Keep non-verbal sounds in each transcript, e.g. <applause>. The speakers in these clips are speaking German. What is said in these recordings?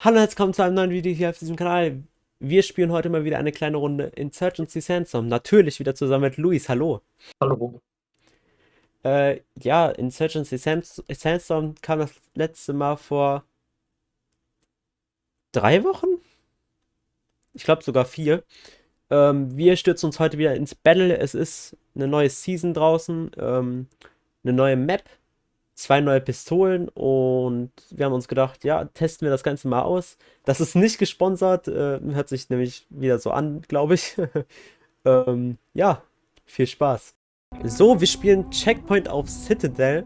Hallo und herzlich willkommen zu einem neuen Video hier auf diesem Kanal. Wir spielen heute mal wieder eine kleine Runde Insurgency Sandstorm. Natürlich wieder zusammen mit Luis. Hallo. Hallo. Äh, ja, Insurgency Sands Sandstorm kam das letzte Mal vor drei Wochen? Ich glaube sogar vier. Ähm, wir stürzen uns heute wieder ins Battle. Es ist eine neue Season draußen, ähm, eine neue Map zwei neue Pistolen und wir haben uns gedacht, ja, testen wir das Ganze mal aus. Das ist nicht gesponsert, äh, hört sich nämlich wieder so an, glaube ich. <laughs> ähm, ja, viel Spaß. So, wir spielen Checkpoint auf Citadel.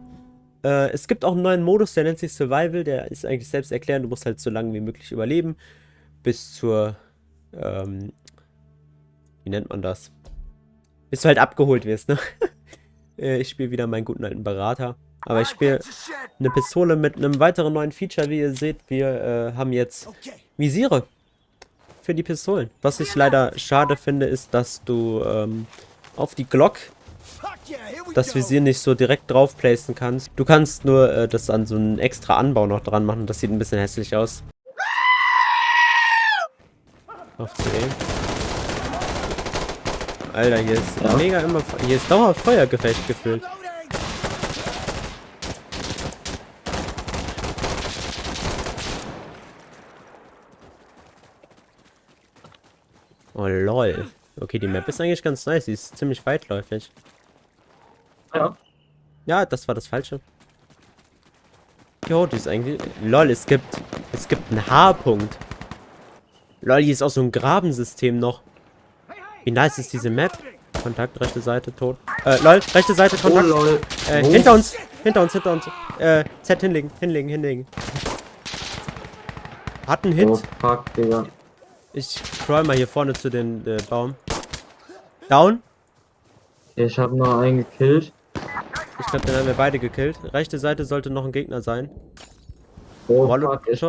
Äh, es gibt auch einen neuen Modus, der nennt sich Survival, der ist eigentlich selbst erklärend, du musst halt so lange wie möglich überleben, bis zur, ähm, wie nennt man das? Bis du halt abgeholt wirst, ne? <laughs> Äh, ich spiele wieder meinen guten alten Berater. Aber ich spiele eine Pistole mit einem weiteren neuen Feature, wie ihr seht. Wir äh, haben jetzt Visiere für die Pistolen. Was ich leider schade finde, ist, dass du ähm, auf die Glock das Visier nicht so direkt drauf placen kannst. Du kannst nur äh, das an so einen extra Anbau noch dran machen. Das sieht ein bisschen hässlich aus. Auf C. Alter, hier ist mega immer... Hier ist dauerhaft Feuergefecht gefühlt. Oh lol. Okay, die Map ist eigentlich ganz nice. Sie ist ziemlich weitläufig. Ja. Ja, das war das Falsche. Jo, die ist eigentlich... Lol, es gibt... Es gibt einen H-Punkt. Lol, hier ist auch so ein Grabensystem noch. Wie nice ist diese Map? Kontakt, rechte Seite, tot. Äh, lol, rechte Seite, Kontakt. Oh, lol. Äh, oh. hinter uns, hinter uns, hinter uns. Äh, Z hinlegen, hinlegen, hinlegen. Hat einen Hit. Oh, fuck, Digga. Ich scroll mal hier vorne zu den äh, Baum. Down. Ich habe nur einen gekillt. Ich glaube, den haben wir beide gekillt. Rechte Seite sollte noch ein Gegner sein. Oh, fuck, ich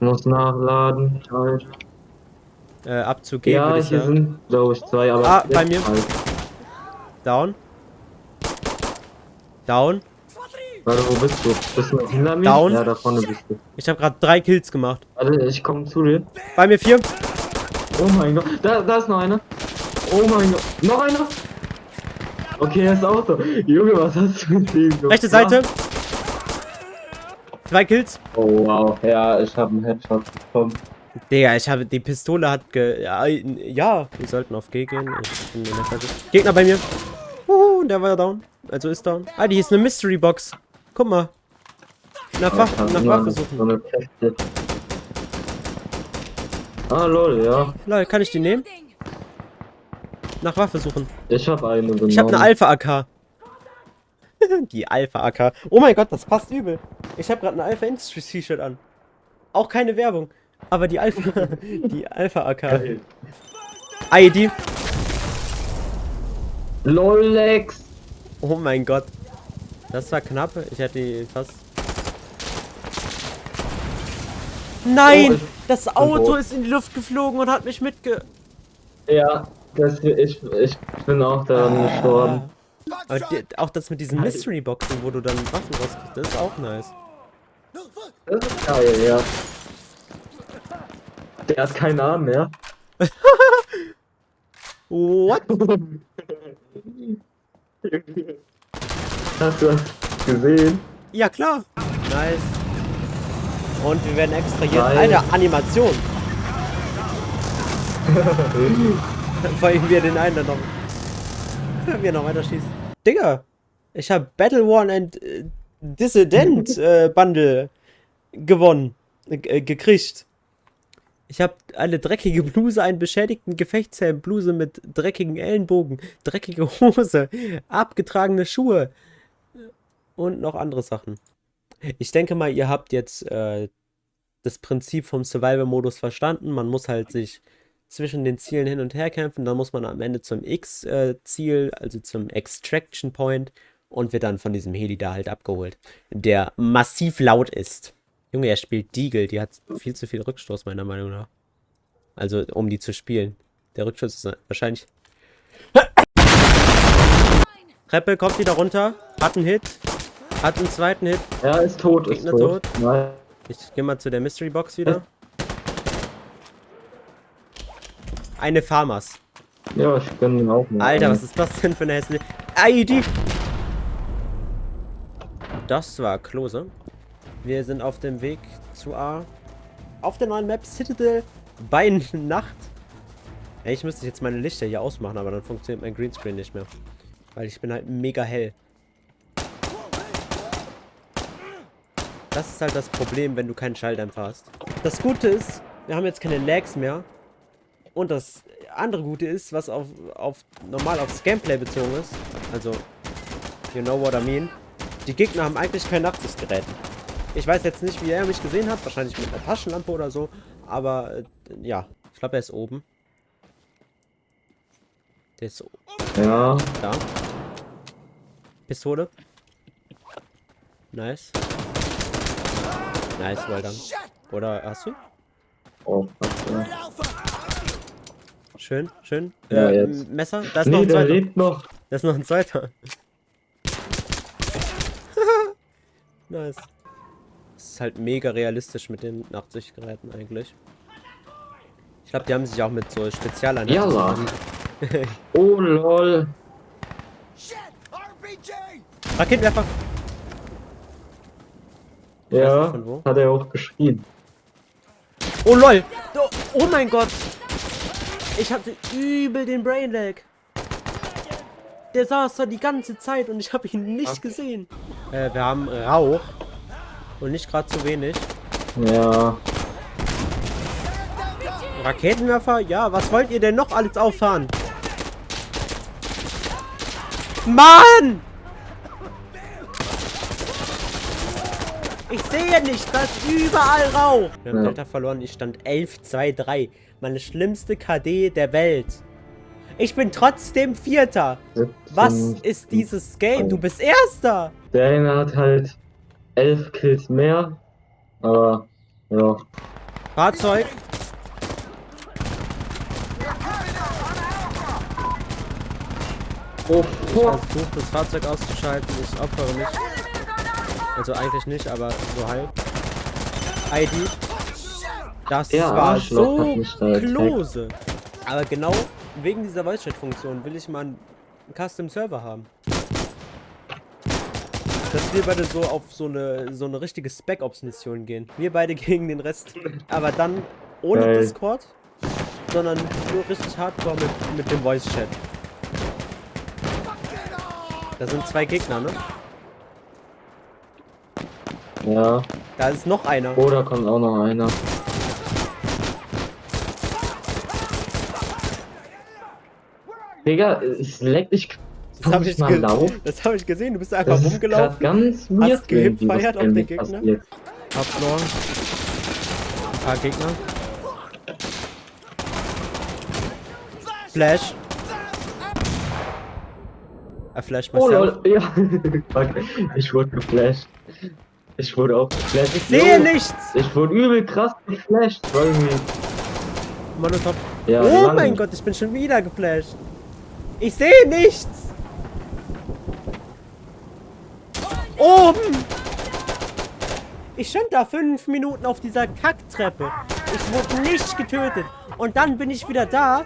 muss nachladen. Halt. Äh, abzugeben. Ja, hier sind, glaube ich, zwei, aber. Ah, bei mir. Halt. Down. Down. Warte, wo bist du? Bist du hinter mir? Down. Ja, da vorne bist du. Ich habe gerade drei Kills gemacht. Warte, ich komme zu dir. Bei mir vier. Oh mein Gott. Da, da ist noch einer. Oh mein Gott. Noch einer. Okay, er ist auch so. Junge, was hast du mit dem gemacht? Rechte Seite. Zwei Kills. Oh wow. Ja, ich habe einen Headshot bekommen. Digga, ich habe die Pistole hat ge. Ja, ja, wir sollten auf G gehen. Gegner bei mir. Uh, der war down. Also ist down. Ah, die ist eine Mystery Box. Guck mal. Nach, Wach nach Waffe suchen. ah, lol, ja. Lol, kann ich die nehmen? Nach Waffe suchen. Ich hab eine genommen. Ich hab eine Alpha-AK. <laughs> die Alpha-AK. Oh mein Gott, das passt übel. Ich hab gerade eine Alpha Industries T-Shirt an. Auch keine Werbung. Aber die Alpha... <laughs> die Alpha-AK. ID. Lolex. Oh mein Gott. Das war knapp. Ich hätte die fast... Nein! Oh, das Auto ist in die Luft geflogen und hat mich mitge... Ja, das, ich, ich bin auch daran ah. gestorben. Aber die, auch das mit diesen Mystery Boxen, wo du dann Waffen rauskriegst, das ist auch nice. Das ist geil, ja. Der hat keinen Arm mehr. <laughs> What? <laughs> Hast du das gesehen? Ja, klar. Nice. Und wir werden extrahiert. Alter, Animation. <laughs> Vor allem wir den einen dann noch. <laughs> Wir noch weiter schießen. Digga, ich habe Battle One and äh, Dissident <laughs> äh, Bundle gewonnen. Äh, gekriegt. Ich habe eine dreckige Bluse, einen beschädigten Gefechtshelm, Bluse mit dreckigen Ellenbogen, dreckige Hose, abgetragene Schuhe und noch andere Sachen. Ich denke mal, ihr habt jetzt äh, das Prinzip vom Survival-Modus verstanden. Man muss halt sich zwischen den Zielen hin und her kämpfen. Dann muss man am Ende zum X-Ziel, also zum Extraction Point und wird dann von diesem Heli da halt abgeholt, der massiv laut ist. Junge, er spielt Deagle, die hat viel zu viel Rückstoß, meiner Meinung nach. Also, um die zu spielen. Der Rückstoß ist wahrscheinlich... Treppe kommt wieder runter, hat einen Hit, hat einen zweiten Hit. Er ist tot, Gegner ist tot. tot. Nein. Ich gehe mal zu der Mystery Box wieder. Eine Farmers. Ja, ich gönn den auch mal. Alter, was ist das denn für eine hässliche... ID! Das war Klose. Wir sind auf dem Weg zu A. Auf der neuen Map Citadel bei Nacht. Ey, ich müsste jetzt meine Lichter hier ausmachen, aber dann funktioniert mein Greenscreen nicht mehr. Weil ich bin halt mega hell. Das ist halt das Problem, wenn du keinen Schalldämpfer hast. Das Gute ist, wir haben jetzt keine Lags mehr. Und das andere Gute ist, was auf, auf normal aufs Gameplay bezogen ist. Also, you know what I mean. Die Gegner haben eigentlich kein Nachtsichtgerät. Ich weiß jetzt nicht, wie er mich gesehen hat. Wahrscheinlich mit einer Taschenlampe oder so. Aber, äh, ja. Ich glaube, er ist oben. Der ist Ja. da. Pistole. Nice. Nice, well done. Oder hast du? Oh, fuck, ja. Schön, schön. Ja, Äh, jetzt. Messer? Da ist noch Nee, ein der zweiter. lebt noch. Da ist noch ein zweiter. <laughs> nice. Das ist halt mega realistisch mit den Nachtsichtgeräten eigentlich. Ich glaube, die haben sich auch mit so Spezialeinheiten Ja, <laughs> Oh, lol. Raketenwerfer! Weiß Ja, hat er auch geschrien. Oh lol! Oh, mein Gott! Ich hatte übel den Brain Lag. Der saß da die ganze Zeit und ich habe ihn nicht gesehen. Äh, wir haben Rauch. Und nicht gerade zu wenig. Ja. Raketenwerfer? Ja, was wollt ihr denn noch alles auffahren? Mann! Ich sehe nicht, da ist überall Rauch. Wir haben Ja. Delta verloren, ich stand 11-2-3. Meine schlimmste KD der Welt. Ich bin trotzdem Vierter. Was 17. ist dieses Game? Du bist Erster. Der eine hat halt elf Kills mehr. Aber, ja. Fahrzeug. Oh, Ich fuck. versuche das Fahrzeug auszuschalten. Ich opfere mich. Also eigentlich nicht, aber so halb. ID. Das Der war Arschloch so klose. Aber genau wegen dieser Voice Chat Funktion will ich mal einen Custom Server haben. Dass wir beide so auf so eine so eine richtige Spec Ops Mission gehen. Wir beide <laughs> gegen den Rest. Aber dann ohne Geil. Discord, sondern nur richtig hardcore mit, mit dem Voice Chat. Da sind zwei Gegner, ne? Ja. Da ist noch einer. Oh, da kommt auch noch einer. Digga, es leckt dich. Das habe ich, das hab ich gesehen. Du bist einfach Das ist rumgelaufen. ganz weird, Hast gehipfeiert auf den Gegner? passiert. Ein paar Gegner. Flash. Er flasht Oh myself. lol, <laughs> ja. Fuck, ich wurde geflasht. Ich wurde auch geflasht. Ich sehe Jo, nichts! Ich wurde übel krass geflasht. Irgendwie. Monotop. Ja, oh Mann. mein Gott, ich bin schon wieder geflasht. Ich sehe nichts! Oben! Ich stand da fünf Minuten auf dieser Kacktreppe. Ich wurde nicht getötet. Und dann bin ich wieder da.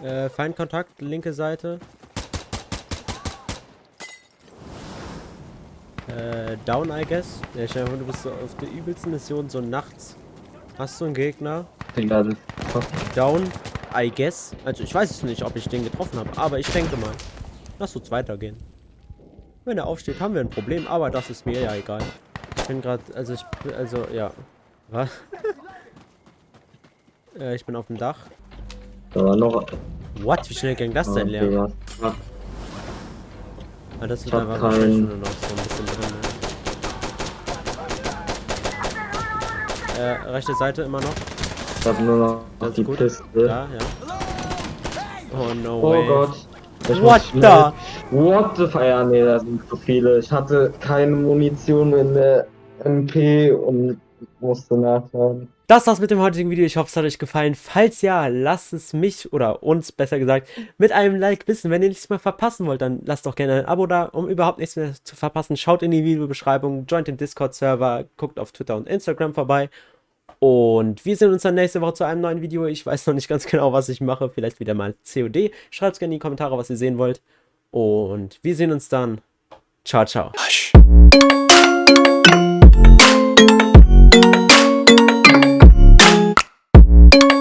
Äh, Feindkontakt, linke Seite. Äh, down, I guess. Ja, ich denke, du bist so auf der übelsten Mission so nachts. Hast du einen Gegner? Digga, das Down, I guess. Also ich weiß es nicht, ob ich den getroffen habe, aber ich denke mal. Lass uns weitergehen. Wenn er aufsteht, haben wir ein Problem, aber das ist mir ja egal. Ich bin gerade, also ich, also ja. Was? <laughs> äh, ich bin auf dem Dach. da war noch. What? Wie schnell ging das denn leer? Digga. Fuck. Ah, das wird Ich hab einfach keinen- wahrscheinlich nur noch so ein bisschen drin. Ne? Äh, rechte Seite immer noch. Ich hab nur noch Das die gut. Piste. Ja, ja. Oh no Oh way. Gott. Ich What the? What the fuck? Ja, nee, da sind zu viele. Ich hatte keine Munition in der MP und musste nachladen. Das war's mit dem heutigen Video. Ich hoffe, es hat euch gefallen. Falls ja, lasst es mich oder uns besser gesagt mit einem Like wissen. Wenn ihr nichts mehr verpassen wollt, dann lasst doch gerne ein Abo da, um überhaupt nichts mehr zu verpassen. Schaut in die Videobeschreibung, joint den Discord-Server, guckt auf Twitter und Instagram vorbei. Und wir sehen uns dann nächste Woche zu einem neuen Video. Ich weiß noch nicht ganz genau, was ich mache. Vielleicht wieder mal COD. Schreibt gerne in die Kommentare, was ihr sehen wollt. Und wir sehen uns dann. Ciao, ciao. you